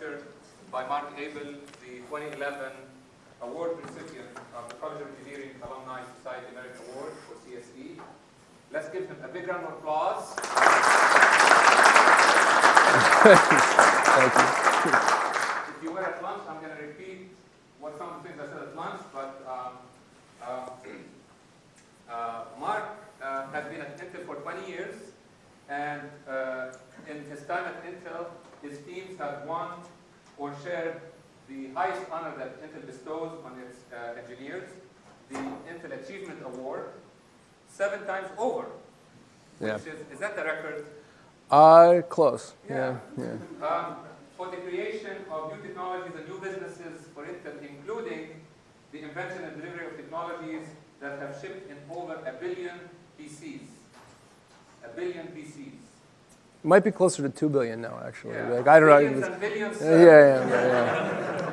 lecture by Mark Abel, the 2011 award recipient of the College of Engineering Alumni Society Merit Award for CSE. Let's give him a big round of applause. Thank you. If you were at lunch, I'm going to repeat what some of the things I said at lunch, but um, uh, uh, Mark uh, has been at Intel for 20 years, and uh, in his time at Intel, his teams have won or shared the highest honor that Intel bestows on its uh, engineers, the Intel Achievement Award, seven times over. Yeah. Which is, is that the record? Uh, close. Yeah. Yeah. yeah. Um, for the creation of new technologies and new businesses for Intel, including the invention and delivery of technologies that have shipped in over a billion PCs. A billion PCs. Might be closer to two billion now, actually. Yeah. Like, I don't Billions know. and billions. Yeah, uh, yeah, yeah, yeah.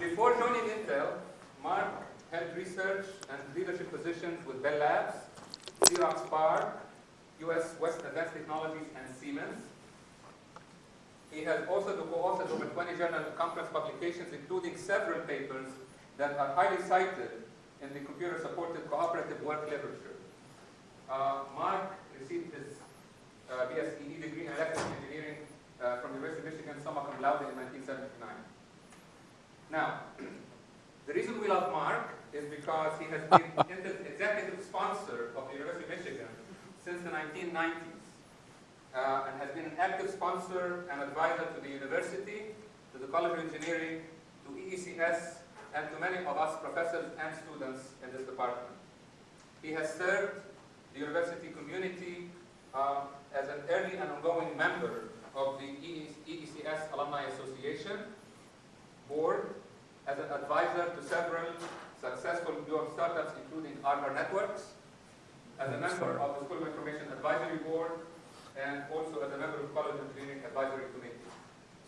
Before joining Intel, Mark held research and leadership positions with Bell Labs, Xerox PARC, US West Advanced Technologies, and Siemens. He has also co-authored over 20 journal conference publications, including several papers that are highly cited in the computer-supported cooperative work literature. Uh, Mark received his uh, BSE degree in electrical engineering uh, from the University of Michigan, summa cum laude in 1979. Now, the reason we love Mark is because he has been the executive sponsor of the University of Michigan since the 1990s uh, and has been an active sponsor and advisor to the university, to the College of Engineering, to EECS, and to many of us professors and students in this department. He has served the university community uh, as an early and ongoing member of the EECS Alumni Association board, as an advisor to several successful New York startups, including Arbor Networks, as a member of the School of Information Advisory Board, and also as a member of the College Engineering Advisory Committee.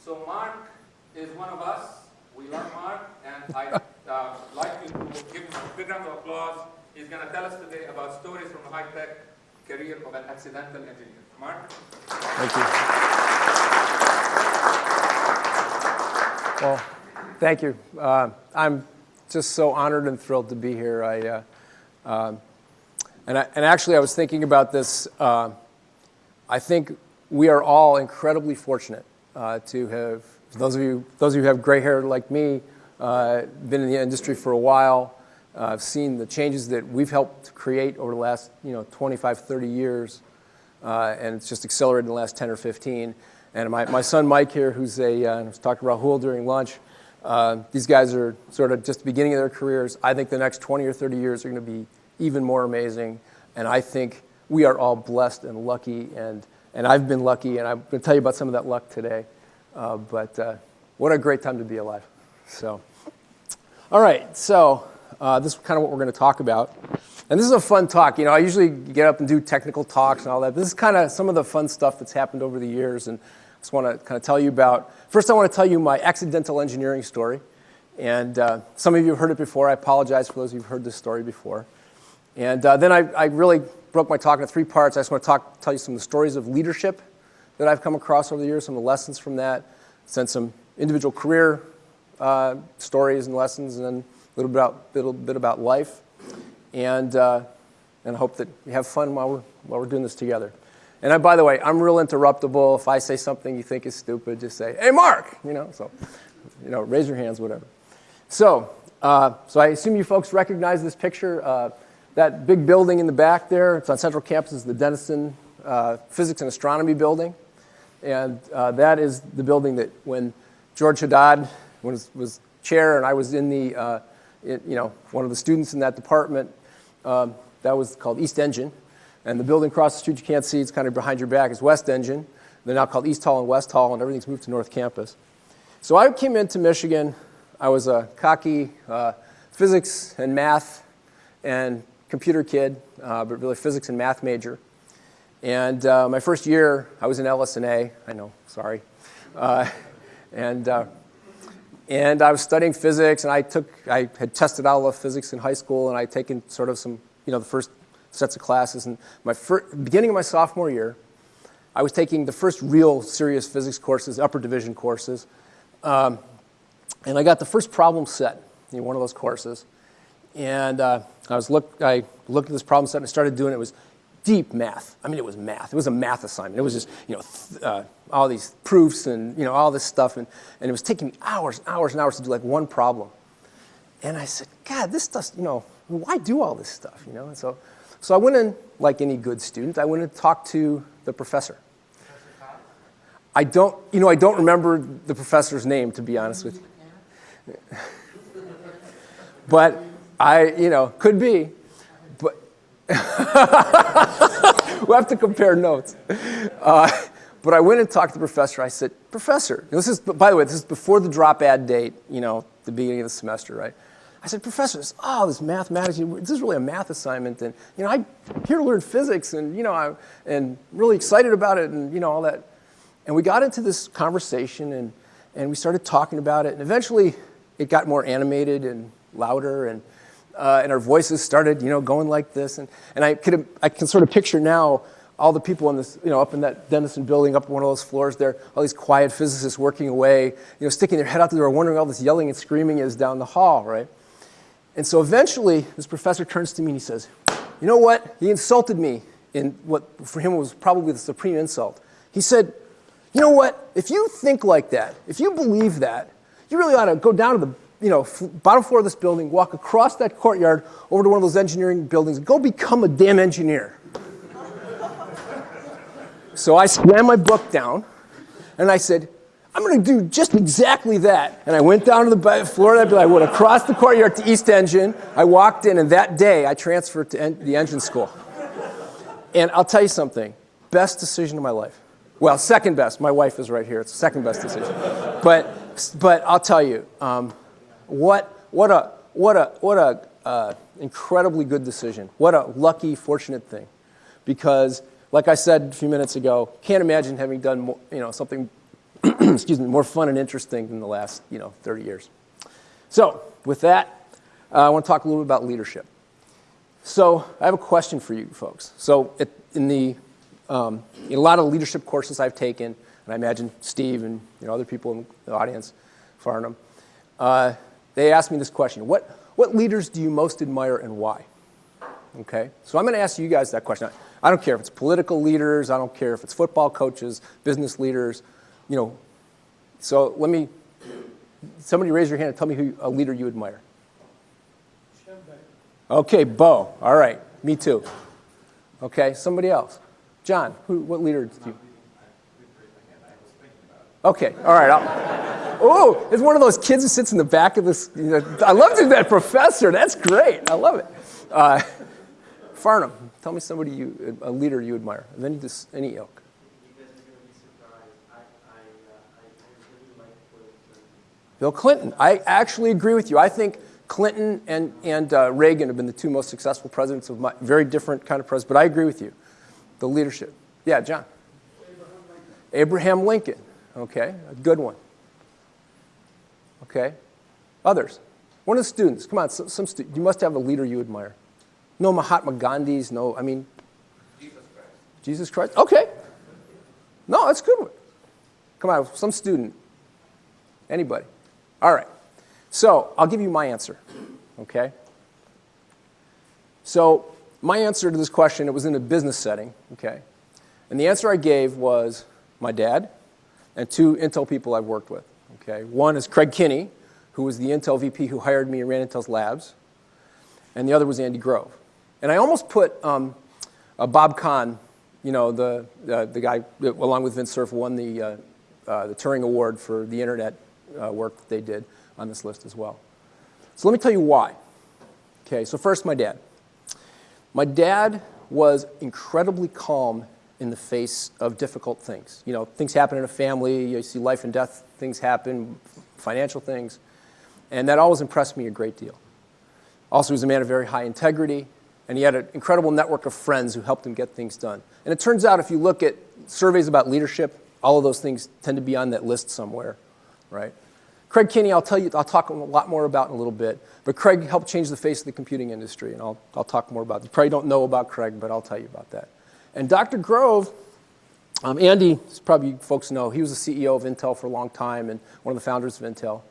So Mark is one of us. We love Mark, and I'd uh, like you to give him a big round of applause. He's going to tell us today about stories from the high-tech career of an accidental engineer. Mark? Thank you. Well, thank you. Uh, I'm just so honored and thrilled to be here. I, uh, uh, and, I, and actually, I was thinking about this. Uh, I think we are all incredibly fortunate uh, to have, those of you, those of you who have gray hair like me, uh, been in the industry for a while, I've seen the changes that we've helped create over the last, you know, 25, 30 years, and it's just accelerated in the last 10 or 15. And my, my son Mike here, who's a, uh, I was talking to Rahul during lunch, uh, these guys are sort of just the beginning of their careers. I think the next 20 or 30 years are going to be even more amazing, and I think we are all blessed and lucky, and, and I've been lucky, and I'm going to tell you about some of that luck today. Uh, but uh, what a great time to be alive. So, all right, so uh, this is kind of what we're going to talk about. And this is a fun talk. You know, I usually get up and do technical talks and all that. This is kind of some of the fun stuff that's happened over the years, and just want to kind of tell you about. First, I want to tell you my accidental engineering story. And uh, some of you have heard it before. I apologize for those of you who've heard this story before. And uh, then I, I really broke my talk into three parts. I just want to talk, tell you some of the stories of leadership that I've come across over the years, some of the lessons from that, send some individual career uh, stories and lessons, and then a little bit about, little bit about life. And, uh, and I hope that you have fun while we're, while we're doing this together. And I, by the way, I'm real interruptible. If I say something you think is stupid, just say, hey, Mark, you know, so, you know, raise your hands, whatever. So, uh, so I assume you folks recognize this picture. Uh, that big building in the back there, it's on Central Campus, is the Dennison uh, Physics and Astronomy Building. And uh, that is the building that when George Haddad was, was chair and I was in the, uh, it, you know, one of the students in that department, um, that was called East Engine. And the building across the street you can't see, it's kind of behind your back, is West Engine. They're now called East Hall and West Hall, and everything's moved to North Campus. So I came into Michigan. I was a cocky uh, physics and math and computer kid, uh, but really physics and math major. And uh, my first year, I was in LS&A. I know, sorry. Uh, and, uh, and I was studying physics, and I took, I had tested out of physics in high school, and I'd taken sort of some, you know, the first sets of classes. And my first, beginning of my sophomore year, I was taking the first real serious physics courses, upper division courses. Um, and I got the first problem set in one of those courses. And uh, I, was look, I looked at this problem set and I started doing it. It was deep math. I mean, it was math. It was a math assignment. It was just, you know, uh, all these proofs and, you know, all this stuff. And, and it was taking me hours and hours and hours to do like one problem. And I said, God, this stuff, you know, why do all this stuff, you know? And so, so I went in, like any good student, I went and talked to the professor. I don't, you know, I don't remember the professor's name, to be honest with you. but I, you know, could be. But we'll have to compare notes. Uh, but I went and talked to the professor. I said, Professor, this is, by the way, this is before the drop ad date, you know, the beginning of the semester, right? I said, Professor, this, oh, this mathematics, this is really a math assignment. And, you know, I'm here to learn physics and, you know, I'm and really excited about it and, you know, all that. And we got into this conversation and, and we started talking about it. And eventually it got more animated and louder and, uh, and our voices started, you know, going like this. And, and I, could, I can sort of picture now all the people in this, you know, up in that Dennison building, up one of those floors there, all these quiet physicists working away, you know, sticking their head out the door, wondering all this yelling and screaming is down the hall, right? And so eventually, this professor turns to me and he says, you know what? He insulted me in what for him was probably the supreme insult. He said, you know what? If you think like that, if you believe that, you really ought to go down to the you know, bottom floor of this building, walk across that courtyard over to one of those engineering buildings, go become a damn engineer. so I slammed my book down and I said, I'm going to do just exactly that. And I went down to the floor building. I went across the courtyard to East Engine. I walked in, and that day I transferred to en the engine school. And I'll tell you something best decision of my life. Well, second best. My wife is right here. It's the second best decision. but, but I'll tell you, um, what, what a, what a, what a uh, incredibly good decision. What a lucky, fortunate thing. Because, like I said a few minutes ago, can't imagine having done you know, something excuse me, more fun and interesting than the last you know, 30 years. So with that, uh, I want to talk a little bit about leadership. So I have a question for you folks. So it, in, the, um, in a lot of leadership courses I've taken, and I imagine Steve and you know, other people in the audience, Farnam, uh, they asked me this question. What, what leaders do you most admire and why? Okay, so I'm going to ask you guys that question. I don't care if it's political leaders, I don't care if it's football coaches, business leaders, you know, so let me, somebody raise your hand and tell me who a leader you admire. Okay, Bo. All right, me too. Okay, somebody else. John, who, what leader do you? Okay, all right. Oh, it's one of those kids who sits in the back of this. You know, I love that professor. That's great. I love it. Uh, Farnam, tell me somebody you, a leader you admire, of any, any ilk. Bill Clinton. I actually agree with you. I think Clinton and, and uh, Reagan have been the two most successful presidents of my, very different kind of presidents, but I agree with you. The leadership. Yeah, John. Abraham Lincoln. Abraham Lincoln. Okay, a good one. Okay. Others. One of the students. Come on, some, some stu you must have a leader you admire. No Mahatma Gandhis, no, I mean. Jesus Christ. Jesus Christ? Okay. No, that's good one. Come on, some student. Anybody. All right. So I'll give you my answer, okay? So my answer to this question, it was in a business setting, okay? And the answer I gave was my dad and two Intel people I've worked with, okay? One is Craig Kinnie, who was the Intel VP who hired me and ran Intel's labs. And the other was Andy Grove. And I almost put um, uh, Bob Kahn, you know, the, uh, the guy, along with Vint Cerf, won the, uh, uh the Turing Award for the internet uh, work that they did on this list as well. So let me tell you why. Okay, so first, my dad. My dad was incredibly calm in the face of difficult things. You know, things happen in a family, you see life and death things happen, financial things, and that always impressed me a great deal. Also, he was a man of very high integrity, and he had an incredible network of friends who helped him get things done. And it turns out if you look at surveys about leadership, all of those things tend to be on that list somewhere, right? Craig Kinnie, I'll tell you, I'll talk a lot more about in a little bit, but Craig helped change the face of the computing industry, and I'll, I'll talk more about. You probably don't know about Craig, but I'll tell you about that. And Dr. Grove, Um, Andy, as probably folks know, he was the CEO of Intel for a long time and one of the founders of Intel.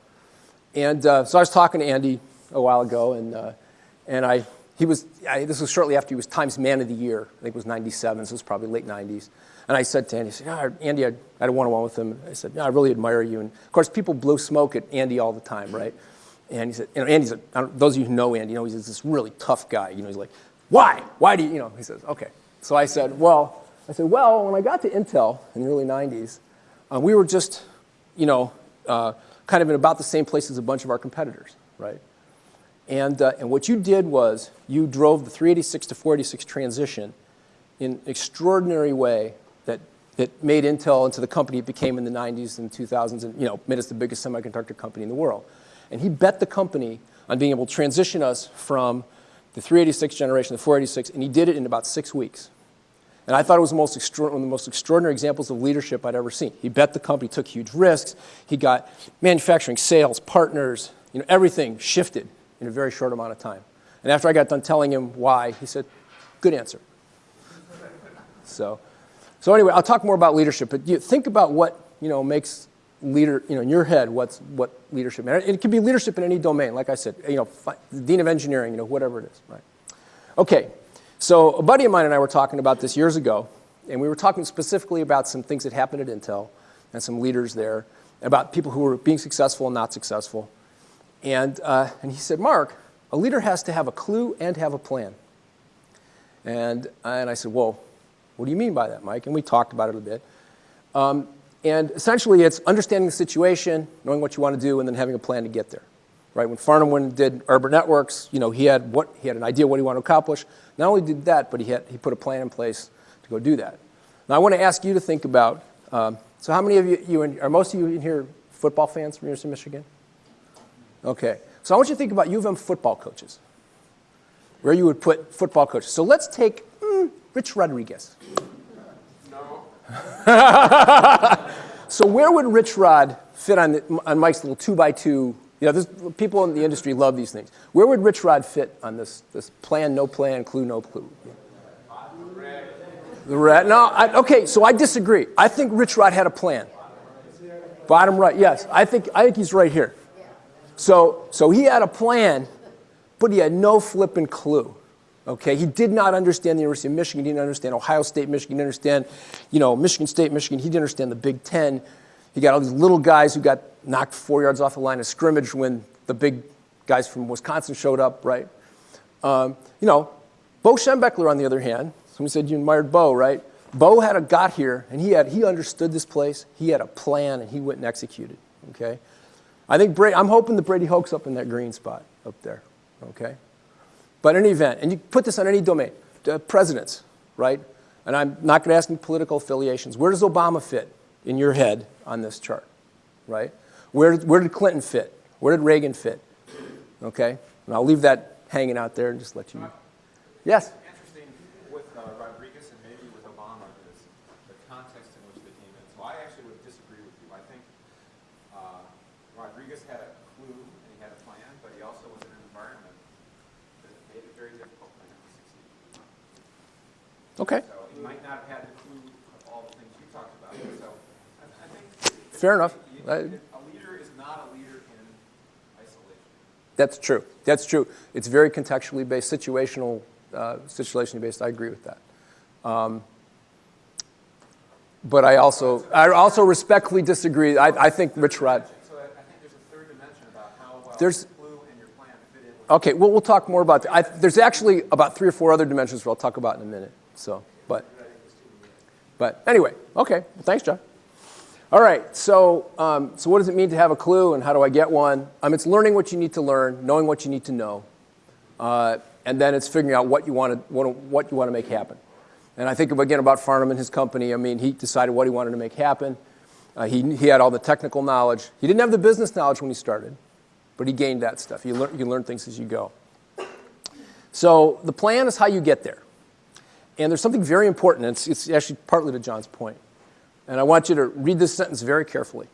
And uh, so I was talking to Andy a while ago, and, uh, and I, he was, I, this was shortly after he was Times Man of the Year. I think it was 97, so it was probably late 90s. And I said to Andy, I said, yeah, Andy, I, had a one-on-one with him. I said, I really admire you. And of course, people blow smoke at Andy all the time, right? And he said, you know, Andy's, a, those of you who know Andy, you know, he's this really tough guy. You know, he's like, why? Why do you, you know, he says, okay. So I said, well, I said, well, when I got to Intel in the early 90s, uh, we were just, you know, uh, kind of in about the same place as a bunch of our competitors, right? And, uh, and what you did was you drove the 386 to 486 transition in extraordinary way that, that made Intel into the company it became in the 90s and 2000s and you know, made us the biggest semiconductor company in the world. And he bet the company on being able to transition us from the 386 generation to 486, and he did it in about six weeks. And I thought it was the most one of the most extraordinary examples of leadership I'd ever seen. He bet the company, took huge risks. He got manufacturing, sales, partners, you know, everything shifted in a very short amount of time. And after I got done telling him why, he said, good answer. so, so anyway, I'll talk more about leadership, but you think about what, you know, makes leader, you know, in your head, what's, what leadership, and it can be leadership in any domain, like I said, you know, dean of engineering, you know, whatever it is, right? Okay, so a buddy of mine and I were talking about this years ago, and we were talking specifically about some things that happened at Intel and some leaders there, about people who were being successful and not successful. And, uh, and he said, Mark, a leader has to have a clue and have a plan. And, and I said, well, what do you mean by that, Mike? And we talked about it a bit. Um, and essentially, it's understanding the situation, knowing what you want to do, and then having a plan to get there right? When Farnam did Arbor Networks, you know, he had what he had an idea what he wanted to accomplish. Not only did that, but he had he put a plan in place to go do that. Now I want to ask you to think about. Um, so how many of you, you in, are most of you in here football fans from University of Michigan? Okay. So I want you to think about U of M football coaches. Where you would put football coaches. So let's take Rich Rodriguez. No. so where would Rich Rod fit on, the, on Mike's little two by two you know, people in the industry love these things. Where would Rich Rod fit on this, this plan, no plan, clue, no clue? The red. No, I, okay, so I disagree. I think Rich Rod had a plan. Bottom right, yes. I think, I think he's right here. So, so he had a plan, but he had no flipping clue. Okay, he did not understand the University of Michigan. He didn't understand Ohio State, Michigan. He didn't understand, you know, Michigan State, Michigan. He didn't understand the Big Ten. He got all these little guys who got knocked four yards off the line of scrimmage when the big guys from Wisconsin showed up, right? Um, you know, Bo Schembechler, on the other hand, somebody said you admired Bo, right? Bo had a got here, and he had he understood this place. He had a plan, and he went and executed. Okay, I think Brady, I'm hoping the Brady Hoke's up in that green spot up there. Okay, but in any event, and you put this on any domain, uh, presidents, right? And I'm not going to ask any political affiliations. Where does Obama fit in your head on this chart, right? Where, where did Clinton fit? Where did Reagan fit? Okay? And I'll leave that hanging out there and just let you. Yes? Interesting with uh, Rodriguez and maybe with Obama is the context in which they came in. So I actually would disagree with you. I think uh, Rodriguez had a clue and he had a plan, but he also was in an environment that made it very difficult for him to succeed. Okay. So he might not have had the clue of all the things you talked about. So I, I think. Fair enough. You, I, That's true. That's true. It's very contextually based, situational, uh, situationally based. I agree with that. Um, but I also, I also respectfully disagree. I, I think Rich Rod. So I think there's a third dimension about how well there's, clue and your plan fit in. Okay, well, we'll talk more about that. I, there's actually about three or four other dimensions that I'll talk about in a minute. So, but, but anyway, okay. Well, thanks, John. All right, so, um, so what does it mean to have a clue and how do I get one? Um, it's learning what you need to learn, knowing what you need to know, uh, and then it's figuring out what you want to, what, what you want to make happen. And I think, of again, about Farnam and his company. I mean, he decided what he wanted to make happen. Uh, he, he had all the technical knowledge. He didn't have the business knowledge when he started, but he gained that stuff. You learn, you learn things as you go. So the plan is how you get there. And there's something very important. It's, it's actually partly to John's point. And I want you to read this sentence very carefully.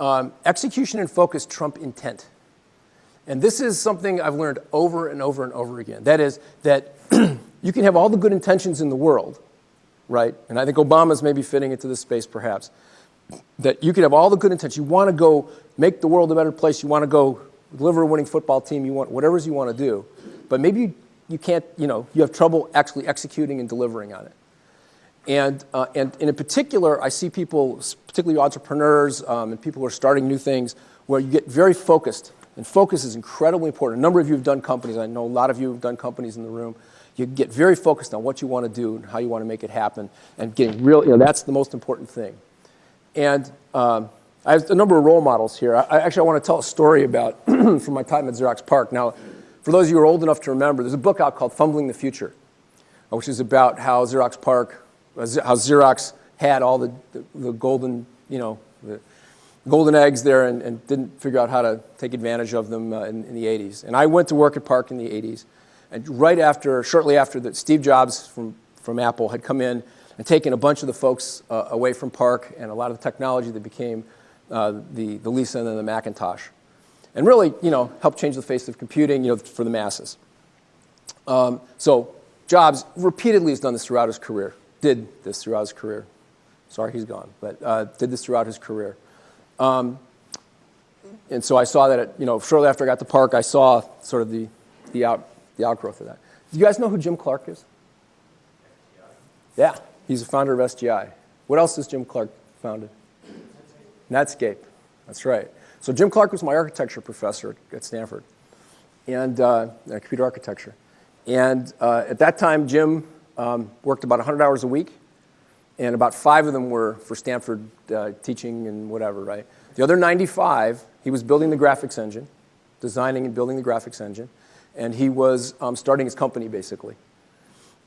Um, execution and focus trump intent. And this is something I've learned over and over and over again. That is, that you can have all the good intentions in the world, right? And I think Obama's maybe fitting into this space perhaps. That you can have all the good intentions. You want to go make the world a better place. You want to go deliver a winning football team. You want whatever you want to do. But maybe you, you can't, you know, you have trouble actually executing and delivering on it. And, uh, and, and in particular, I see people, particularly entrepreneurs um, and people who are starting new things, where you get very focused. And focus is incredibly important. A number of you have done companies. I know a lot of you have done companies in the room. You get very focused on what you want to do and how you want to make it happen. And getting real, you know, that's the most important thing. And um, I have a number of role models here. I, actually I want to tell a story about from my time at Xerox PARC. Now, for those of you who are old enough to remember, there's a book out called Fumbling the Future, which is about how Xerox PARC uh, how Xerox had all the, the, the, golden, you know, golden eggs there and, and, didn't figure out how to take advantage of them uh, in, in, the 80s. And I went to work at PARC in the 80s. And right after, shortly after that, Steve Jobs from, from Apple had come in and taken a bunch of the folks uh, away from PARC and a lot of the technology that became uh, the, the Lisa and then the Macintosh. And really, you know, helped change the face of computing, you know, for the masses. Um, so Jobs repeatedly has done this throughout his career did this throughout his career. Sorry, he's gone, but uh, did this throughout his career. Um, and so I saw that, you know, shortly after I got to PARC, I saw sort of the, the, out, the outgrowth of that. Do you guys know who Jim Clark is? Yeah, he's the founder of SGI. What else has Jim Clark founded? Netscape. That's right. So Jim Clark was my architecture professor at Stanford, and uh, computer architecture. And uh, at that time, Jim um, worked about 100 hours a week, and about five of them were for Stanford uh, teaching and whatever, right? The other 95, he was building the graphics engine, designing and building the graphics engine, and he was um, starting his company, basically.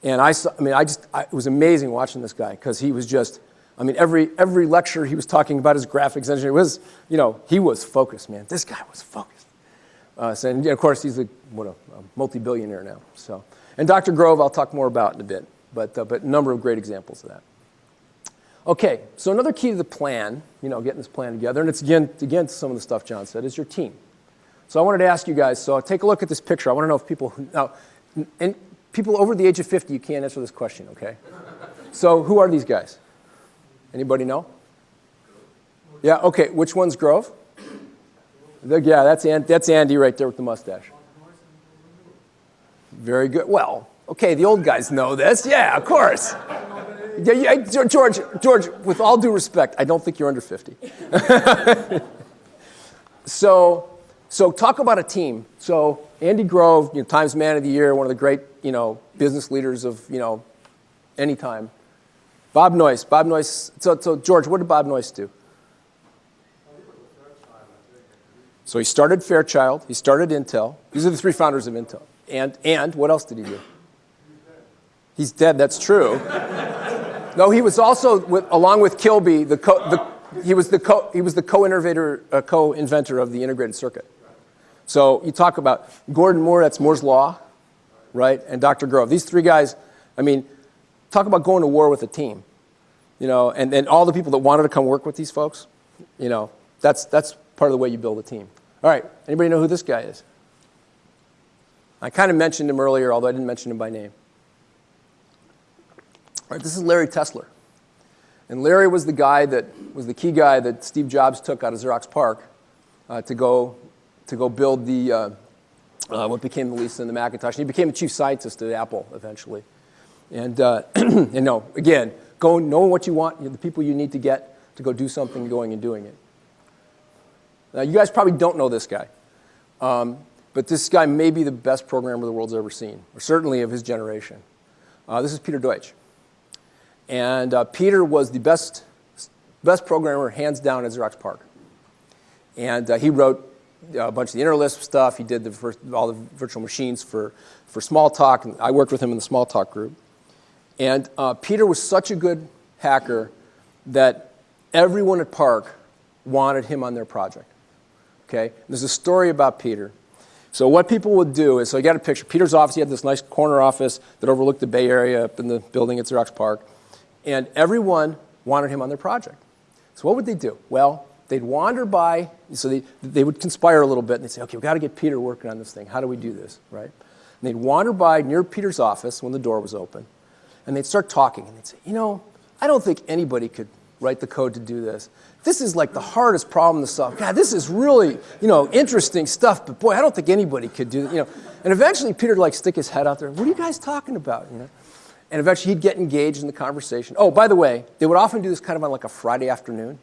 And I, saw, I mean, I just, I, it was amazing watching this guy, because he was just, I mean, every, every lecture he was talking about his graphics engine, it was, you know, he was focused, man. This guy was focused. Uh, so, and of course, he's a, what, a, a multi-billionaire now, so. And Dr. Grove, I'll talk more about in a bit, but, uh, but a number of great examples of that. Okay, so another key to the plan, you know, getting this plan together, and it's again, again some of the stuff John said, is your team. So I wanted to ask you guys, so take a look at this picture. I want to know if people, now, and people over the age of 50, you can't answer this question, okay? So who are these guys? Anybody know? Yeah, okay, which one's Grove? Yeah, that's, that's Andy right there with the mustache. Very good. Well, okay, the old guys know this. Yeah, of course. Yeah, yeah, George, George, with all due respect, I don't think you're under 50. so, so talk about a team. So Andy Grove, you know, Times Man of the Year, one of the great, you know, business leaders of, you know, any time. Bob Noyce. Bob Noyce. So, so George, what did Bob Noyce do? So he started Fairchild. He started Intel. These are the three founders of Intel. And, and what else did he do? He's dead, that's true. no, he was also, with, along with Kilby, the, co, the he was the co, he was the co-innovator, uh, co-inventor of the integrated circuit. So you talk about Gordon Moore, that's Moore's Law, right? And Dr. Grove. These three guys, I mean, talk about going to war with a team. You know, and, and all the people that wanted to come work with these folks, you know, that's, that's part of the way you build a team. All right, anybody know who this guy is? I kind of mentioned him earlier, although I didn't mention him by name. All right, this is Larry Tesler. And Larry was the guy that was the key guy that Steve Jobs took out of Xerox PARC uh, to go to go build the uh, uh, what became the Lisa and the Macintosh. And he became the chief scientist at Apple eventually. And uh, you know, again, go knowing what you want, the people you need to get to go do something, going and doing it. Now, you guys probably don't know this guy. Um, but this guy may be the best programmer the world's ever seen, or certainly of his generation. Uh, this is Peter Deutsch. And uh, Peter was the best, best programmer, hands down, at Xerox PARC. And uh, he wrote a bunch of the InterLisp stuff. He did the first, all the virtual machines for, for Smalltalk. And I worked with him in the Smalltalk group. And uh, Peter was such a good hacker that everyone at PARC wanted him on their project. Okay? There's a story about Peter so what people would do is, so you got a picture. Peter's office, he had this nice corner office that overlooked the Bay Area up in the building at Xerox PARC. And everyone wanted him on their project. So what would they do? Well, they'd wander by, so they, they would conspire a little bit, and they'd say, okay, we've got to get Peter working on this thing. How do we do this, right? And they'd wander by near Peter's office when the door was open, and they'd start talking, and they'd say, you know, I don't think anybody could write the code to do this. This is like the hardest problem to solve. God, this is really, you know, interesting stuff, but boy, I don't think anybody could do it, you know. And eventually Peter like stick his head out there, what are you guys talking about, you know? And eventually he'd get engaged in the conversation. Oh, by the way, they would often do this kind of on like a Friday afternoon,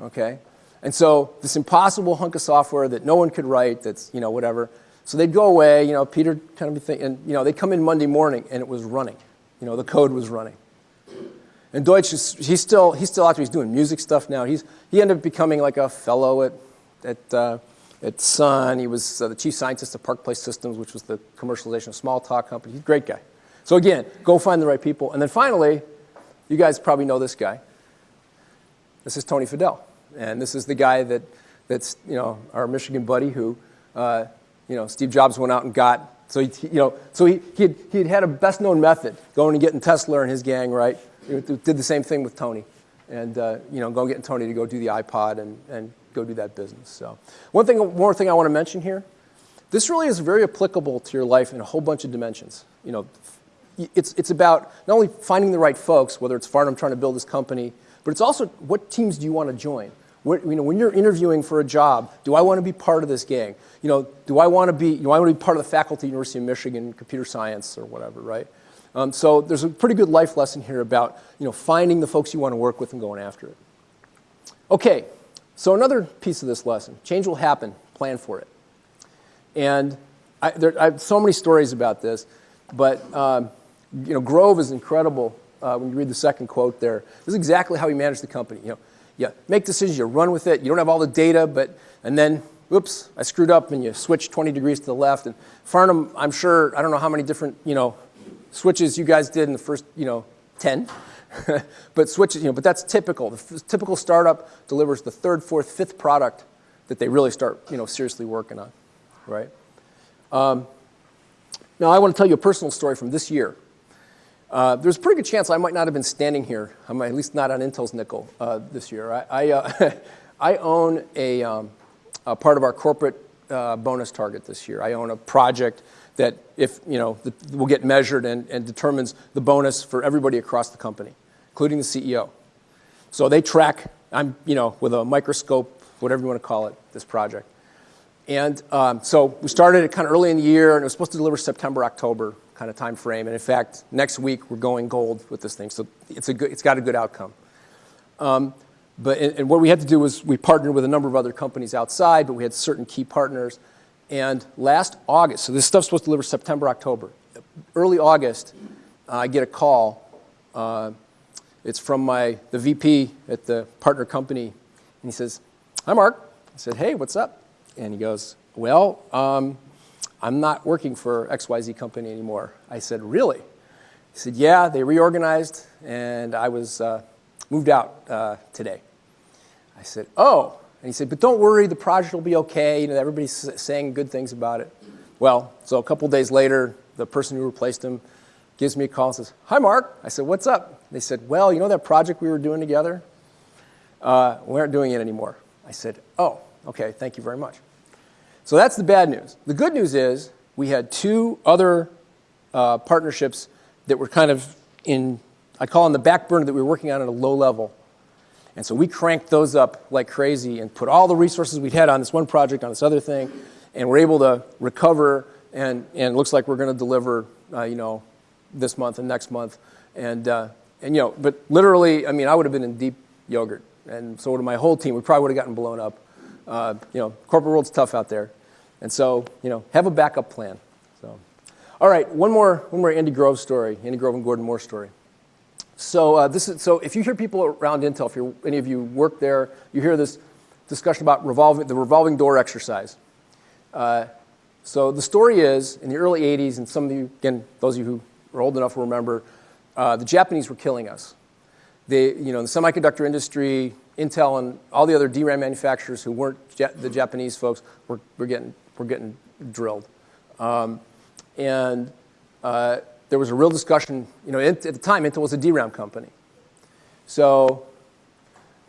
okay? And so this impossible hunk of software that no one could write, that's, you know, whatever. So they'd go away, you know, Peter kind of be thinking, and, you know, they'd come in Monday morning and it was running. You know, the code was running. And Deutsch, is, he's still, he's still out there, he's doing music stuff now. He's, he ended up becoming like a fellow at, at, uh, at Sun. He was uh, the chief scientist of ParcPlace Systems, which was the commercialization of Smalltalk company. He's a great guy. So again, go find the right people. And then finally, you guys probably know this guy. This is Tony Fadell. And this is the guy that, that's, you know, our Michigan buddy who, uh, you know, Steve Jobs went out and got. So, he, you know, so he, he, had, he had had a best known method, going and getting Tesler and his gang, right? Did the same thing with Tony. And, uh, you know, going getting Tony to go do the iPod and, and go do that business. So one thing, more thing I want to mention here. This really is very applicable to your life in a whole bunch of dimensions. You know, it's, it's about not only finding the right folks, whether it's Farnam trying to build this company, but it's also what teams do you want to join? You know, when you're interviewing for a job, do I want to be part of this gang? You know, do I want to be, you know, I want to be part of the faculty University of Michigan, computer science or whatever, right? Um, so there's a pretty good life lesson here about, you know, finding the folks you want to work with and going after it. Okay, so another piece of this lesson, change will happen, plan for it. And I, there, I have so many stories about this, but um, you know, Grove is incredible uh, when you read the second quote there. This is exactly how he managed the company. You know, you make decisions, you run with it, you don't have all the data, but, and then, oops, I screwed up, and you switch 20 degrees to the left. And Farnam, I'm sure, I don't know how many different, you know, switches you guys did in the first, you know, 10. but switches, you know, but that's typical. The typical startup delivers the third, fourth, fifth product that they really start, you know, seriously working on, right? Um, now, I want to tell you a personal story from this year. Uh, there's a pretty good chance I might not have been standing here, I'm at least not on Intel's nickel uh, this year. I, I, uh, I own a, um, a, part of our corporate uh, bonus target this year. I own a project that if, you know, the, will get measured and, and determines the bonus for everybody across the company, including the CEO. So they track, I'm, you know, with a microscope, whatever you want to call it, this project. And um, so we started it kind of early in the year, and it was supposed to deliver September, October kind of time frame. And in fact, next week we're going gold with this thing. So it's, a good, it's got a good outcome. Um, but and, what we had to do was we partnered with a number of other companies outside, but we had certain key partners. And last August, so this stuff's supposed to deliver September, October. Early August, uh, I get a call. Uh, it's from my, the VP at the partner company. And he says, hi, Mark. I said, hey, what's up? And he goes, well, um, I'm not working for XYZ company anymore. I said, really? He said, yeah, they reorganized, and I was uh, moved out uh, today. I said, oh. And he said, but don't worry, the project will be okay. You know, everybody's saying good things about it. Well, so a couple days later, the person who replaced him gives me a call and says, hi, Mark. I said, what's up? They said, well, you know that project we were doing together? Uh, we aren't doing it anymore. I said, oh, okay, thank you very much. So that's the bad news. The good news is we had two other uh, partnerships that were kind of in, I call them the back burner that we were working on at a low level. And so we cranked those up like crazy and put all the resources we'd had on this one project, on this other thing, and we're able to recover, and, and it looks like we're going to deliver, uh, you know, this month and next month. And, uh, and, you know, but literally, I mean, I would have been in deep yogurt. And so would my whole team. We probably would have gotten blown up. Uh, you know, corporate world's tough out there. And so, you know, have a backup plan. So, all right, one more, one more Andy Grove story, Andy Grove and Gordon Moore story. So uh, this is, so if you hear people around Intel, if you're, any of you work there, you hear this discussion about revolving, the revolving door exercise. Uh, so the story is, in the early 80s, and some of you, again, those of you who are old enough will remember, uh, the Japanese were killing us. They, you know, the semiconductor industry, Intel and all the other DRAM manufacturers who weren't the Japanese folks were, were, getting, were getting drilled. Um, and uh, there was a real discussion, you know, at the time Intel was a DRAM company. So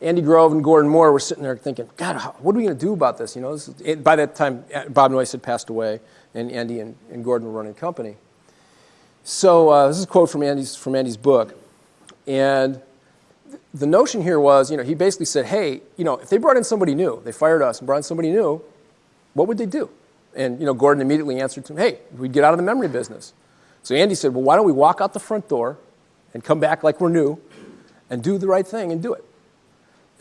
Andy Grove and Gordon Moore were sitting there thinking, God, how, what are we going to do about this? You know, this is, by that time, Bob Noyce had passed away, and Andy and, and Gordon were running the company. So uh, this is a quote from Andy's, from Andy's book. And the notion here was, you know, he basically said, hey, you know, if they brought in somebody new, they fired us and brought in somebody new, what would they do? And, you know, Gordon immediately answered to him, hey, we'd get out of the memory business. So Andy said, well, why don't we walk out the front door and come back like we're new and do the right thing and do it?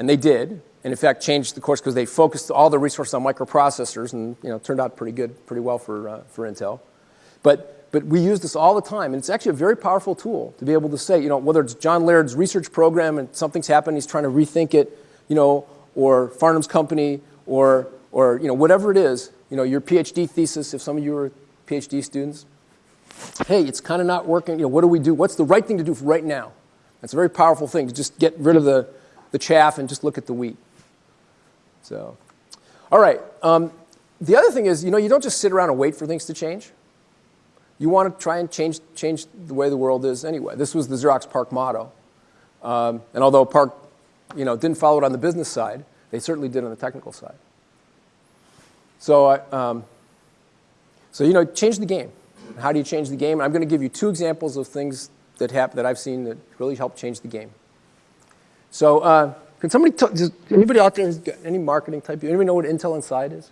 And they did, and in fact changed the course because they focused all the resources on microprocessors and, you know, turned out pretty good, pretty well for, uh, for Intel. But, but we use this all the time, and it's actually a very powerful tool to be able to say, you know, whether it's John Laird's research program and something's happened, he's trying to rethink it, you know, or Farnam's company, or, or you know, whatever it is, you know, your PhD thesis, if some of you are PhD students, hey, it's kind of not working, you know, what do we do? What's the right thing to do right now? That's a very powerful thing, to just get rid of the, the chaff and just look at the wheat. So, all right. Um, the other thing is, you know, you don't just sit around and wait for things to change. You want to try and change, change the way the world is anyway. This was the Xerox PARC motto. Um, and although PARC you know, didn't follow it on the business side, they certainly did on the technical side. So, I, um, so you know, change the game. How do you change the game? I'm going to give you two examples of things that happen that I've seen that really help change the game. So, uh, can somebody does anybody out there, any marketing type, you anybody know what Intel Inside is?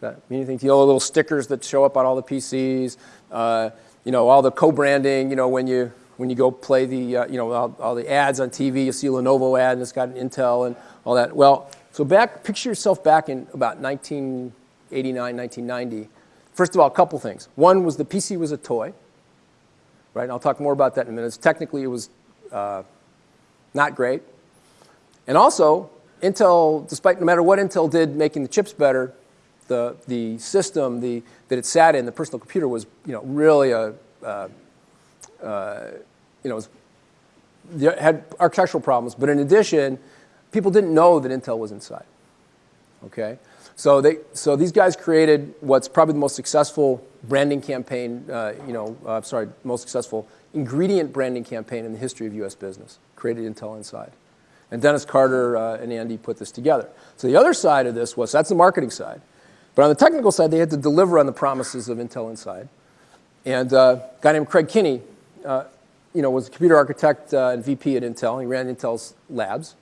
That mean anything to you? The little stickers that show up on all the PCs, uh, you know, all the co-branding, you know, when you, when you go play the, uh, you know, all, all, the ads on TV, you see a Lenovo ad and it's got an Intel and all that. Well, so back, picture yourself back in about 1989, 1990. First of all, a couple things. One was the PC was a toy, right? And I'll talk more about that in a minute. Technically, it was uh, not great. And also, Intel, despite no matter what Intel did making the chips better, the, the system the, that it sat in, the personal computer, was you know, really a, uh, uh, you know, was, had architectural problems. But in addition, people didn't know that Intel was inside. Okay? So, they, so these guys created what's probably the most successful branding campaign, uh, you know, uh, sorry, most successful ingredient branding campaign in the history of US business, created Intel Inside. And Dennis Carter uh, and Andy put this together. So the other side of this was, that's the marketing side. But on the technical side, they had to deliver on the promises of Intel Inside. And uh, a guy named Craig Kinnie, uh, you know, was a computer architect uh, and VP at Intel. He ran Intel's labs.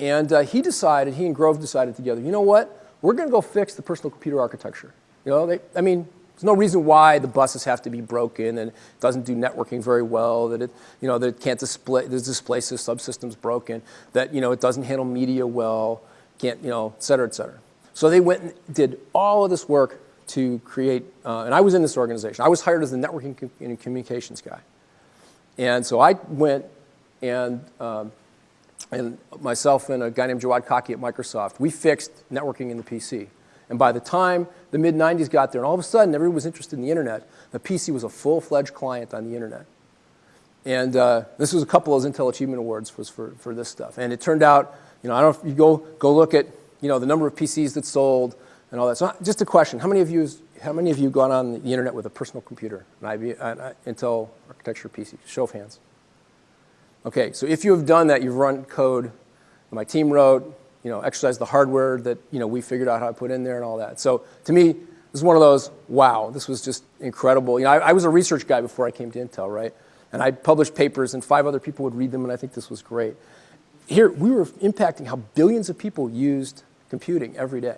And uh, he decided, he and Grove decided together, you know what? We're going to go fix the personal computer architecture. You know, they, I mean, there's no reason why the buses have to be broken and it doesn't do networking very well, that it, you know, that it can't display, the display subsystem's broken, that, you know, it doesn't handle media well, can't, you know, et cetera, et cetera. So they went and did all of this work to create, uh, and I was in this organization. I was hired as the networking and communications guy. And so I went and, um, and myself and a guy named Jawad Kaki at Microsoft, we fixed networking in the PC. And by the time the mid 90s got there, and all of a sudden everyone was interested in the internet, the PC was a full fledged client on the internet. And uh, this was a couple of those Intel Achievement Awards was for, for this stuff. And it turned out, you know, I don't know if you go, go look at, you know, the number of PCs that sold and all that. So just a question, how many of you, how many of you gone on the internet with a personal computer, an IB, an uh, uh, Intel architecture PC? Show of hands. Okay, so if you have done that, you've run code my team wrote, you know, exercise the hardware that, you know, we figured out how to put in there and all that. So to me, this is one of those, wow, this was just incredible. You know, I, I was a research guy before I came to Intel, right? And I published papers and five other people would read them and I think this was great. Here, we were impacting how billions of people used computing every day.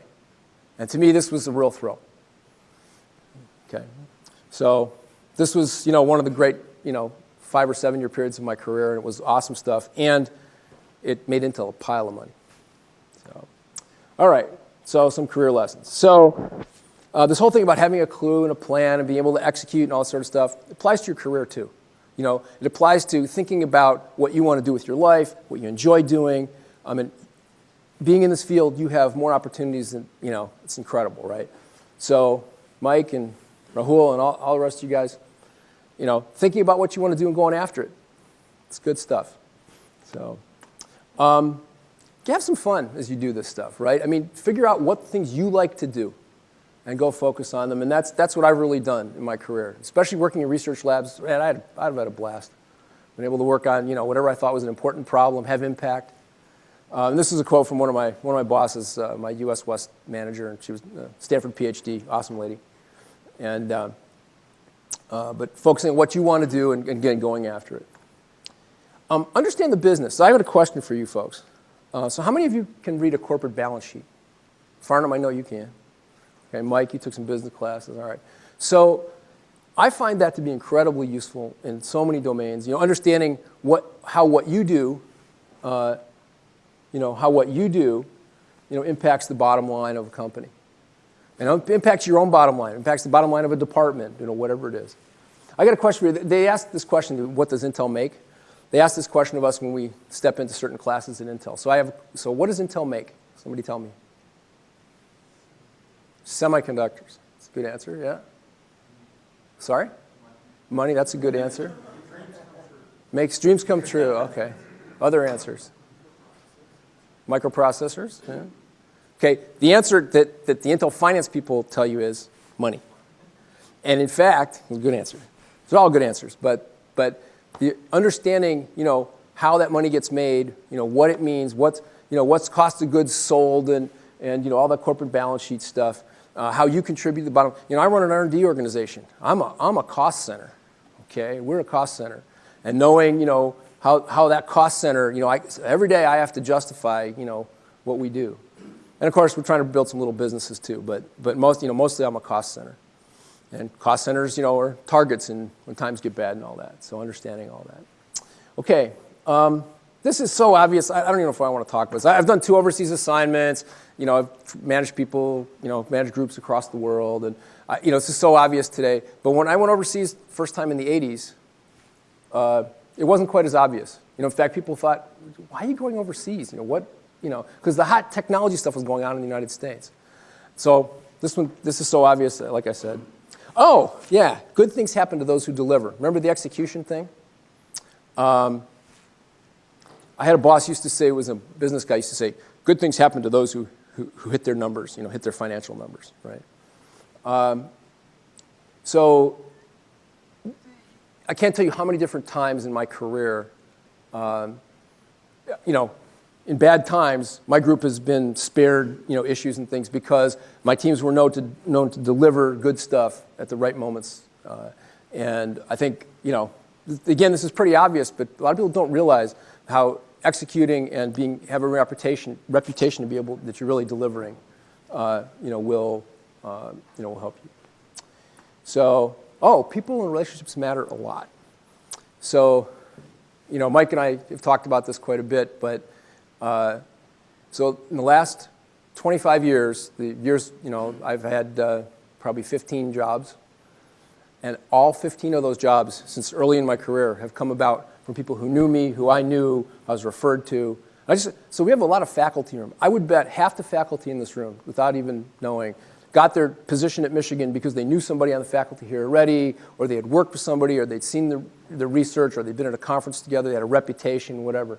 And to me, this was a real thrill. Okay, so this was, you know, one of the great, you know, five or seven year periods of my career and it was awesome stuff. And it made Intel a pile of money. So, all right, so some career lessons. So uh, this whole thing about having a clue and a plan and being able to execute and all that sort of stuff applies to your career too. You know, it applies to thinking about what you want to do with your life, what you enjoy doing. I mean, being in this field, you have more opportunities than, you know, it's incredible, right? So Mike and Rahul and all, all the rest of you guys, you know, thinking about what you want to do and going after it. It's good stuff. So, um, have some fun as you do this stuff, right? I mean, figure out what things you like to do and go focus on them. And that's, that's what I've really done in my career, especially working in research labs. Man, I'd, I'd have had a blast. Been able to work on, you know, whatever I thought was an important problem, have impact. Uh, and this is a quote from one of my, one of my bosses, uh, my US West manager, and she was a Stanford PhD, awesome lady. And uh, uh, but focusing on what you want to do and, and again, going after it. Um, understand the business. So I got a question for you folks. Uh, so how many of you can read a corporate balance sheet? Farnam, I know you can. Okay, Mike, you took some business classes. All right. So I find that to be incredibly useful in so many domains. You know, understanding what, how what you do, uh, you know, how what you do, you know, impacts the bottom line of a company. And impacts your own bottom line, impacts the bottom line of a department, you know, whatever it is. I got a question for you. They asked this question, what does Intel make? They asked this question of us when we step into certain classes at Intel. So I have, so what does Intel make? Somebody tell me. Semiconductors. That's a good answer, yeah. Sorry? Money, that's a good answer. Makes dreams come true, okay. Other answers? Microprocessors, yeah. Okay, the answer that, that the Intel finance people tell you is money. And in fact, good answer. They're all good answers, but, but the understanding, you know, how that money gets made, you know, what it means, what's, you know, what's cost of goods sold and, and you know, all that corporate balance sheet stuff, uh, how you contribute to the bottom. You know, I run an R&D organization. I'm a, I'm a cost center, okay? We're a cost center. And knowing, you know, how, how that cost center, you know, I, every day I have to justify, you know, what we do. And of course, we're trying to build some little businesses too, but, but most, you know, mostly I'm a cost center. And cost centers, you know, are targets and when times get bad and all that. So understanding all that. Okay, um, this is so obvious. I, I, don't even know if I want to talk about this. I've done two overseas assignments. You know, I've managed people, you know, managed groups across the world. And, I, you know, this is so obvious today. But when I went overseas first time in the 80s, uh, it wasn't quite as obvious. You know, in fact, people thought, why are you going overseas? You know, what, you know, because the hot technology stuff was going on in the United States. So this one, this is so obvious, like I said. Oh, yeah, good things happen to those who deliver. Remember the execution thing? Um, I had a boss used to say, was a business guy, used to say, good things happen to those who, who, who hit their numbers, you know, hit their financial numbers, right? Um, so I can't tell you how many different times in my career, um, you know, in bad times, my group has been spared you know, issues and things because my teams were known to, known to deliver good stuff at the right moments. Uh, and I think, you know, again, this is pretty obvious, but a lot of people don't realize how executing and being, have a reputation, reputation to be able, that you're really delivering, uh, you know, will, uh, you know, will help you. So, oh, people and relationships matter a lot. So, you know, Mike and I have talked about this quite a bit, but uh, so in the last 25 years, the years, you know, I've had uh, probably 15 jobs. And all 15 of those jobs, since early in my career, have come about from people who knew me, who I knew, I was referred to. Just, so we have a lot of faculty room. I would bet half the faculty in this room, without even knowing, got their position at Michigan because they knew somebody on the faculty here already, or they had worked with somebody, or they'd seen the, the research, or they'd been at a conference together, they had a reputation, whatever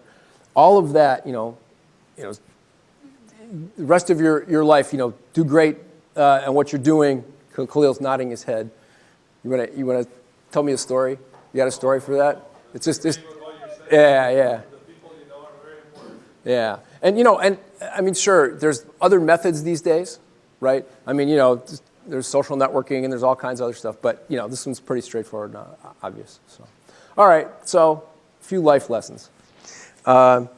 all of that, you know, you know, the rest of your, your life, you know, do great uh, and what you're doing. Khalil's nodding his head. You want to you want to tell me a story? You got a story for that? It's just this. Yeah, yeah. Yeah, and you know, and I mean, sure, there's other methods these days, right? I mean, you know, there's social networking and there's all kinds of other stuff, but you know, this one's pretty straightforward and uh, obvious. So, all right, so a few life lessons. Um,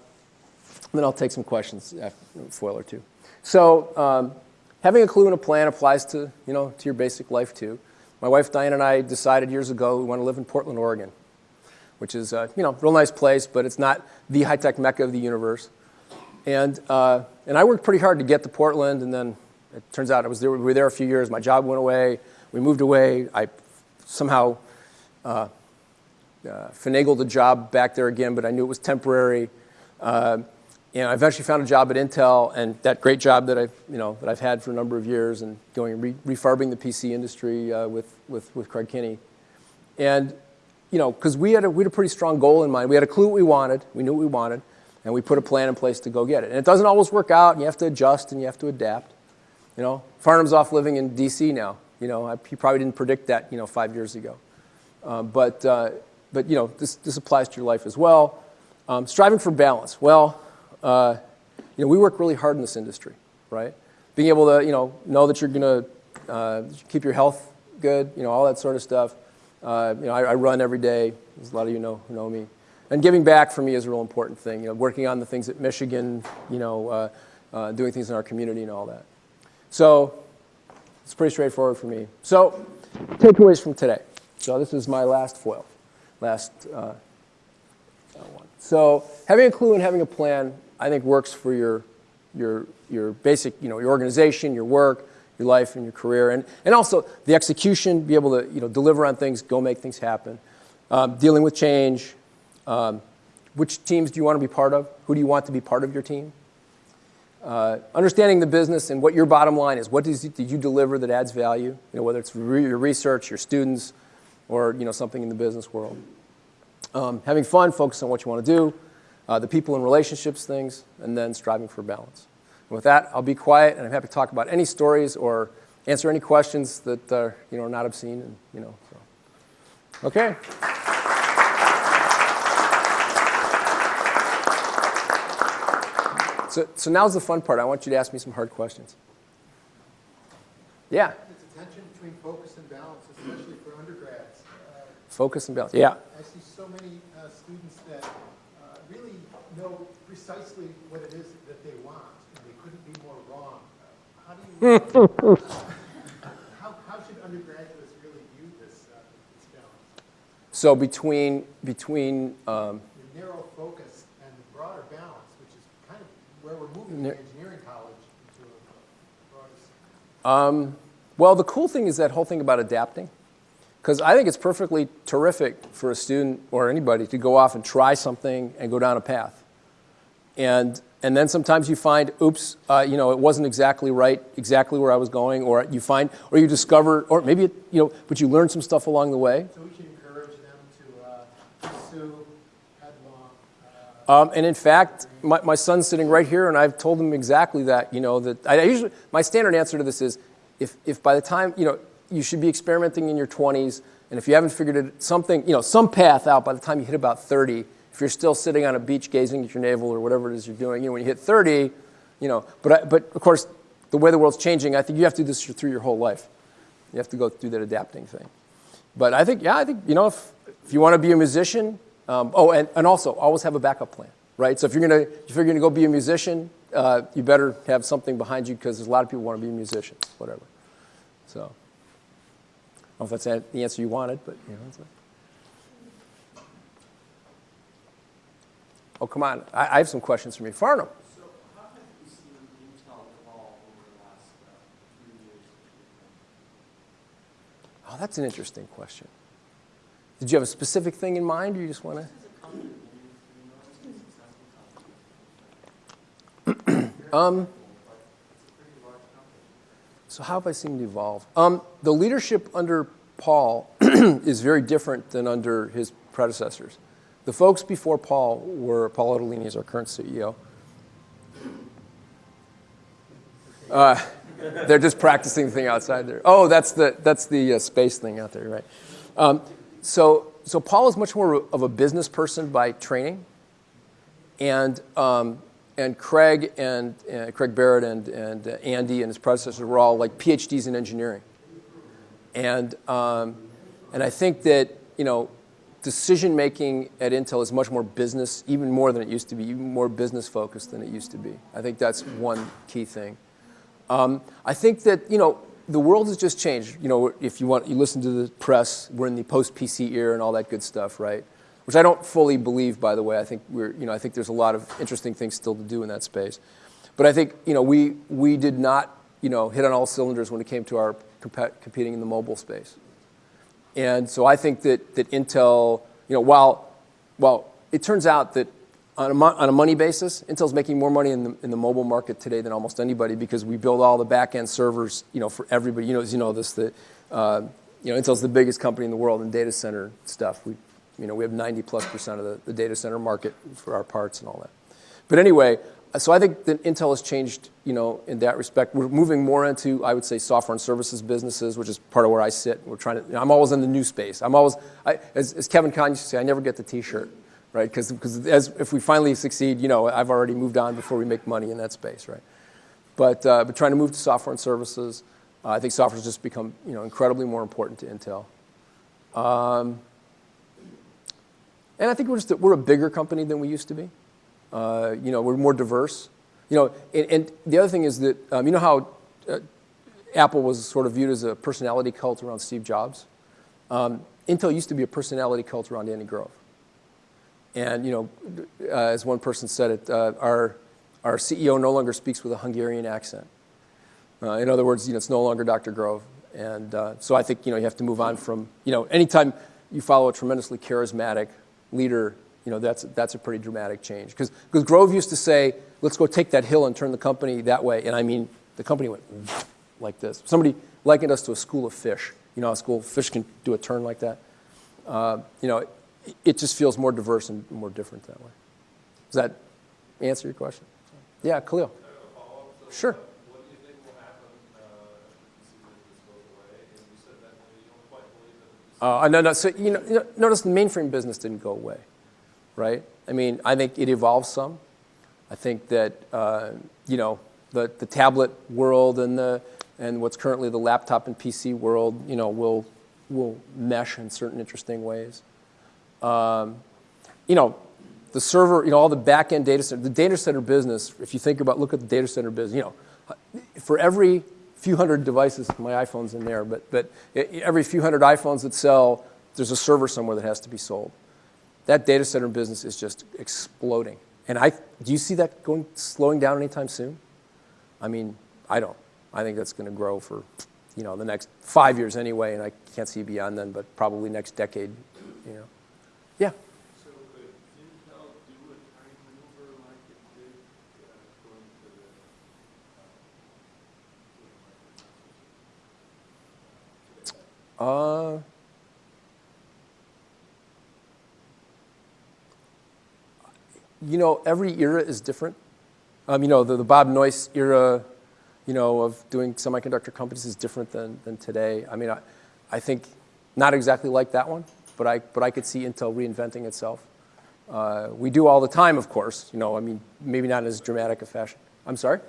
then I'll take some questions, a foil or two. So um, having a clue and a plan applies to, you know, to your basic life too. My wife Diane and I decided years ago we want to live in Portland, Oregon, which is, uh, you know, real nice place, but it's not the high-tech mecca of the universe. And, uh, and I worked pretty hard to get to Portland, and then it turns out I was there, we were there a few years. My job went away. We moved away. I somehow uh, uh, finagled a job back there again, but I knew it was temporary. Uh, and I eventually found a job at Intel, and that great job that I've, you know, that I've had for a number of years, and going re refarbing the PC industry uh, with, with, with Craig Kinnie. And, you know, because we, had a, we had a pretty strong goal in mind. We had a clue what we wanted. We knew what we wanted, and we put a plan in place to go get it. And it doesn't always work out, and you have to adjust, and you have to adapt. You know, Farnam's off living in D.C. now. You know, he probably didn't predict that, you know, five years ago. Uh, but, uh, but you know, this, this applies to your life as well. Um, striving for balance. Well, uh, you know, we work really hard in this industry, right? Being able to, you know, know that you're going to uh, keep your health good, you know, all that sort of stuff. Uh, you know, I, I run every day, as a lot of you know know me. And giving back for me is a real important thing. You know, working on the things at Michigan, you know, uh, uh, doing things in our community and all that. So it's pretty straightforward for me. So takeaways from today. So this is my last foil, last uh, one. So having a clue and having a plan, I think works for your, your, your basic, you know, your organization, your work, your life and your career, and, and also the execution, be able to, you know, deliver on things, go make things happen. Um, dealing with change. Um, which teams do you want to be part of? Who do you want to be part of your team? Uh, understanding the business and what your bottom line is. What did you deliver that adds value? You know, whether it's re your research, your students, or you know, something in the business world. Um, having fun, focus on what you want to do, uh, the people and relationships things, and then striving for balance. And with that, I'll be quiet, and I'm happy to talk about any stories or answer any questions that uh, you know, are not obscene. And, you know, so. Okay. So, so now's the fun part. I want you to ask me some hard questions. Yeah. It's a tension between focus and balance, especially for undergrads. Uh, Focus and balance. Yeah. I see so many uh, students that uh, really know precisely what it is that they want, and they couldn't be more wrong. Uh, How do you, how, how should undergraduates really view this, uh, this balance? So between between um, narrow focus and the broader balance, which is kind of where we're moving the engineering college into a broader um, well, the cool thing is that whole thing about adapting, because I think it's perfectly terrific for a student or anybody to go off and try something and go down a path, and and then sometimes you find, oops, uh, you know, it wasn't exactly right, exactly where I was going, or you find, or you discover, or maybe it, you know, but you learn some stuff along the way. So we should encourage them to uh, pursue headlong. uh, Um, and in fact, my, my son's sitting right here, and I've told him exactly that. You know that I, usually my standard answer to this is, if if by the time you know you should be experimenting in your 20s, and if you haven't figured it something you know some path out by the time you hit about 30, if you're still sitting on a beach gazing at your navel or whatever it is you're doing, you know when you hit 30, you know. But I, but of course, the way the world's changing, I think you have to do this through your whole life. You have to go through that adapting thing. But I think, yeah, I think, you know, if, if you want to be a musician, um, oh, and, and also always have a backup plan, right? So if you're going to, if you're to go be a musician, uh, you better have something behind you because there's a lot of people who want to be musicians, whatever. So, I don't know if that's the answer you wanted, but, you know, it's like, oh, come on. I, I have some questions for me. Farnam. So you seen Intel evolve over the last uh. Oh, that's an interesting question. Did you have a specific thing in mind, or you just want to? Um. So how have I seen it evolve? Um, the leadership under Paul is very different than under his predecessors. The folks before Paul were Paul Otellini is our current CEO. Uh, they're just practicing the thing outside there. Oh, that's the that's the uh, space thing out there, right? Um, so so Paul is much more of a business person by training, and um, and Craig and uh, Craig Barrett and and uh, Andy and his predecessors were all like PhDs in engineering, and um, and I think that you know decision making at Intel is much more business, even more than it used to be, even more business focused than it used to be. I think that's one key thing. Um, I think that you know the world has just changed. You know, if you want, you listen to the press. We're in the post-PC era and all that good stuff, right? Which I don't fully believe, by the way. I think we're, you know, I think there's a lot of interesting things still to do in that space. But I think you know we we did not you know hit on all cylinders when it came to our comp- competing in the mobile space. And so I think that that Intel, you know, while while it turns out that on a, on a money basis, Intel's making more money in the, in the mobile market today than almost anybody because we build all the back-end servers, you know, for everybody. You know, as you know this, that uh, you know, Intel's the biggest company in the world in data center stuff. We, you know, we have 90 plus percent of the, the data center market for our parts and all that. But anyway, so I think that Intel has changed, you know, in that respect. We're moving more into, I would say, software and services businesses, which is part of where I sit. We're trying to. You know, I'm always in the new space. I'm always, I, as, as Kevin Kahn used to say, I never get the T-shirt, right? Because as if we finally succeed, you know, I've already moved on before we make money in that space, right? But uh, but trying to move to software and services, uh, I think software has just become, you know, incredibly more important to Intel. And I think we're just, a- we're a bigger company than we used to be. Uh, You know, we're more diverse. You know, and, and the other thing is that, um, you know how uh, Apple was sort of viewed as a personality cult around Steve Jobs? Um, Intel used to be a personality cult around Andy Grove. And, you know, uh, as one person said it, uh, our, our CEO no longer speaks with a Hungarian accent. Uh, in other words, you know, it's no longer Dr. Grove. And uh, so I think, you know, you have to move on from, you know, anytime you follow a tremendously charismatic leader, you know, that's, that's a pretty dramatic change. Because Grove used to say, let's go take that hill and turn the company that way. And I mean, the company went like this. Somebody likened us to a school of fish. You know, a school of fish can do a turn like that. Uh, you know, it, just feels more diverse and more different that way. Does that answer your question? Yeah, Khalil. Sure. What do you think will happen uh, if you see that away? And you said that uh, you don't quite believe that this Uh, no, no. So you know, you know, notice the mainframe business didn't go away, right? I mean, I think it evolved some. I think that uh, you know the the tablet world and the and what's currently the laptop and PC world, you know, will will mesh in certain interesting ways. Um, you know, the server, you know, all the back end data center, the data center business. If you think about, look at the data center business. You know, for every few hundred devices, my iPhone's in there, but but every few hundred iPhones that sell, there's a server somewhere that has to be sold. That data center business is just exploding. And I, do you see that going slowing down anytime soon? I mean, I don't. I think that's going to grow for, you know, the next five years anyway, and I can't see beyond then, but probably next decade, you know. Yeah. So could Intel do a time maneuver like it did uh, going to the uh, Uh, you know, every era is different. Um, you know, the, the Bob Noyce era, you know, of doing semiconductor companies is different than, than today. I mean, I, I think not exactly like that one, but I, but I could see Intel reinventing itself. Uh, we do all the time, of course. You know, I mean, maybe not in as dramatic a fashion. I'm sorry?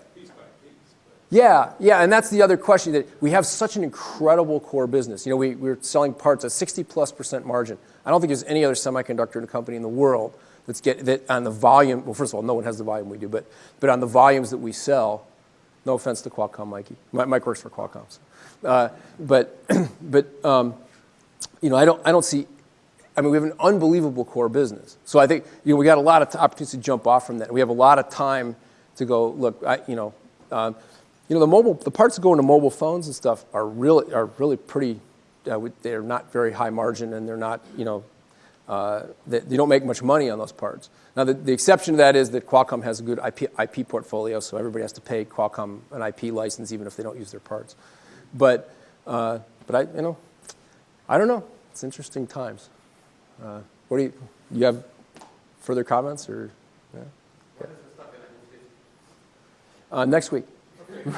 Yeah, yeah, and that's the other question that we have such an incredible core business. You know, we, we're selling parts at 60 plus percent margin. I don't think there's any other semiconductor company in the world that's get that on the volume. Well, first of all, no one has the volume we do, but but on the volumes that we sell. No offense to Qualcomm, Mikey. Mi- Mike works for Qualcomm. So. Uh, but but um, you know, I don't I don't see. I mean, we have an unbelievable core business. So I think you know we got a lot of opportunities to jump off from that. We have a lot of time to go look. I, you know, um, you know the mobile the parts that go into mobile phones and stuff are really are really pretty. Uh, they're not very high margin and they're not you know uh, they, they don't make much money on those parts. Now the, the exception to that is that Qualcomm has a good IP, IP portfolio, so everybody has to pay Qualcomm an IP license even if they don't use their parts. But uh, but I you know I don't know. It's interesting times. Uh, what do you, you have further comments or? Yeah? Uh, next week.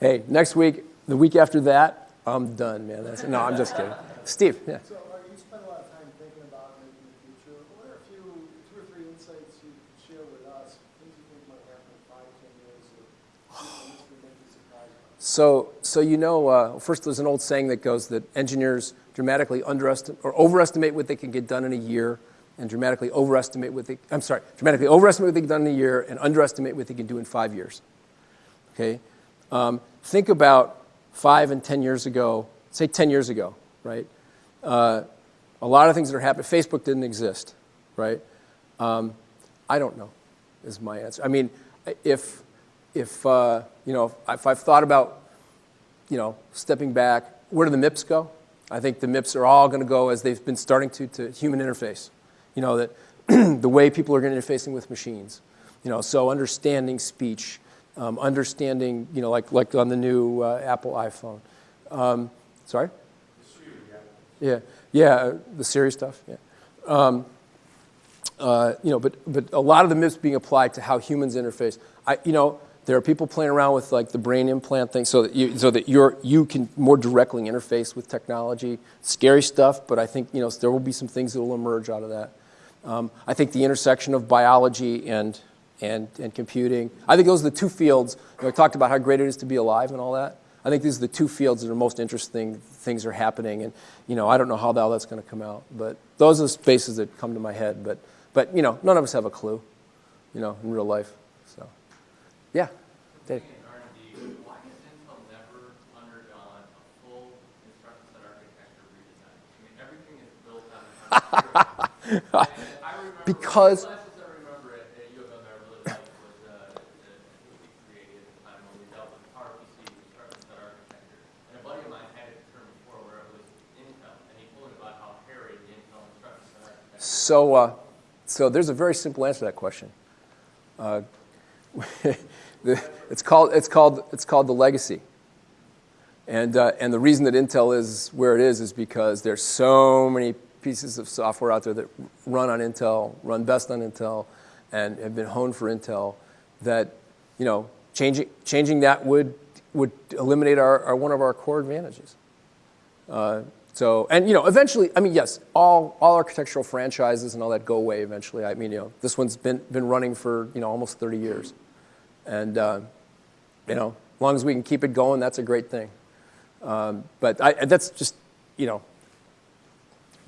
hey, next week, the week after that, I'm done, man. That's, no, I'm just kidding. Steve, yeah. So, you spend a lot of time thinking about making the future. What are a few, two or three insights you could share with us, things you think might happen in five, ten years, or things that would make surprised by? So, so you know, uh, first there's an old saying that goes that engineers dramatically underestimate or overestimate what they can get done in a year, and dramatically overestimate what they. I'm sorry, dramatically overestimate what they can done in a year, and underestimate what they can do in five years. Okay, um, think about five and ten years ago. Say ten years ago, right? Uh, a lot of things that are happening. Facebook didn't exist, right? Um, I don't know, is my answer. I mean, if if uh, you know, if I've thought about, you know, stepping back, where do the MIPS go? I think the MIPS are all going to go as they've been starting to to human interface. You know that the way people are going to interfacing with machines. You know, so understanding speech, um, understanding, you know, like like on the new uh, Apple iPhone. Um, sorry. Yeah, yeah, uh, the Siri stuff. Yeah. Um, uh, you know, but but a lot of the MIPS being applied to how humans interface. I, you know, there are people playing around with like the brain implant thing, so that you so that you're you can more directly interface with technology. Scary stuff, but I think you know there will be some things that will emerge out of that. Um, I think the intersection of biology and and and computing. I think those are the two fields. You know, I talked about how great it is to be alive and all that. I think these are the two fields that are most interesting. Things are happening, and you know, I don't know how hell that's going to come out, but those are the spaces that come to my head. But, but you know, none of us have a clue, you know, in real life. So, yeah, Dave. In R&D, why has Intel never undergone a full instruction set architecture redesign? I mean, everything is built on And I remember, Because- the classes I remember at, at U of M I really liked was, the, the created at the time when we dealt with PowerPC instruction set architecture. And a buddy of mine had it term before where it was Intel, and he told me about how hairy the Intel instruction set architecture. So, uh, so there's a very simple answer to that question. Uh, the, it's called it's called it's called the legacy. And uh, and the reason that Intel is where it is is because there's so many pieces of software out there that run on Intel, run best on Intel, and have been honed for Intel. That you know changing changing that would would eliminate our, our one of our core advantages. Uh, so, and you know, eventually, I mean, yes, all, all architectural franchises and all that go away eventually. I mean, you know, this one's been, been running for, you know, almost 30 years. And, uh, you know, as long as we can keep it going, that's a great thing. Um, but I, that's just, you know,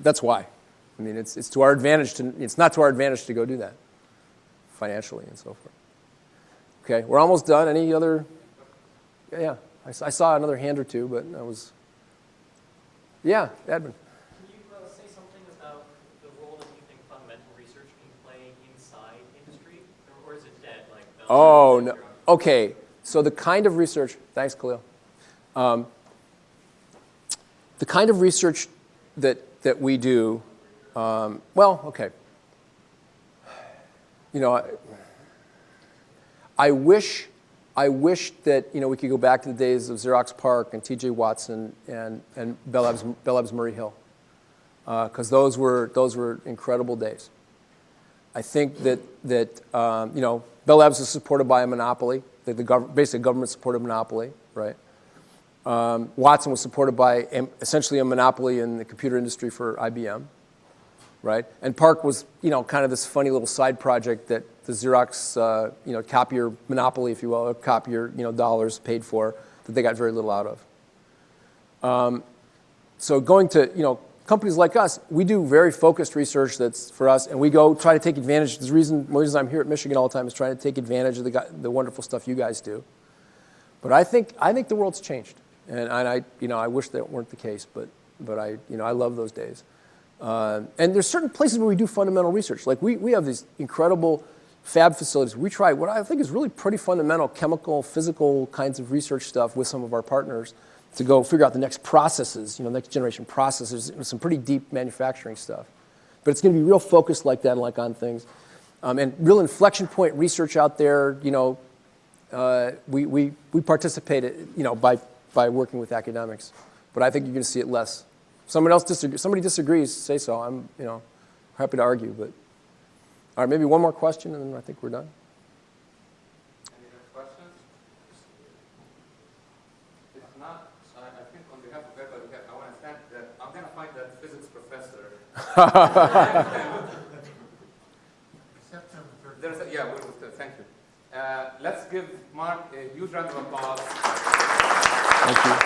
that's why. I mean, it's, it's to our advantage to, it's not to our advantage to go do that financially and so forth. Okay, we're almost done. Any other, yeah, I, I, I saw another hand or two, but that was, yeah, Edmund. Can you uh, say something about the role that you think fundamental research can play inside industry, or, or is it dead? Like Bell Oh, no. Okay, so the kind of research, thanks, Khalil. Um, the kind of research that, that we do, um, well, okay. You know, I, I wish, I wish that, you know, we could go back to the days of Xerox PARC and TJ Watson and, and Bell Labs, Bell Labs Murray Hill, because those, were, those were incredible days. I think that, that um, you know, Bell Labs is supported by a monopoly, the, the gov- basically government-supported monopoly, right? Um, Watson was supported by essentially a monopoly in the computer industry for IBM, right? And PARC was, you know, kind of this funny little side project that the Xerox, uh, you know, copier monopoly, if you will, copier, you know, dollars paid for, that they got very little out of. Um, so going to, you know, companies like us, we do very focused research that's for us, and we go try to take advantage. The reason, the reason I'm here at Michigan all the time is trying to take advantage of the, the wonderful stuff you guys do. But I think, I think the world's changed, and, and I, you know, I wish that weren't the case, but, but I, you know, I love those days. Uh, and there's certain places where we do fundamental research. Like we, we have these incredible fab facilities. We try what I think is really pretty fundamental chemical, physical kinds of research stuff with some of our partners to go figure out the next processes, you know, next generation processes, some pretty deep manufacturing stuff. But it's going to be real focused like that, and like on things. Um, and real inflection point research out there, you know, uh, we, we, we participate, you know, by, by working with academics. But I think you're going to see it less. Someone else disagrees, somebody disagrees, say so. I'm, you know, happy to argue, but. All right, maybe one more question, and then I think we're done. Any other questions? If not, I, I think on behalf of everybody here, I want to thank that, I'm going to find that physics professor. September third. There's a, yeah, thank you. Uh, let's give Mark a huge round of applause. Thank you.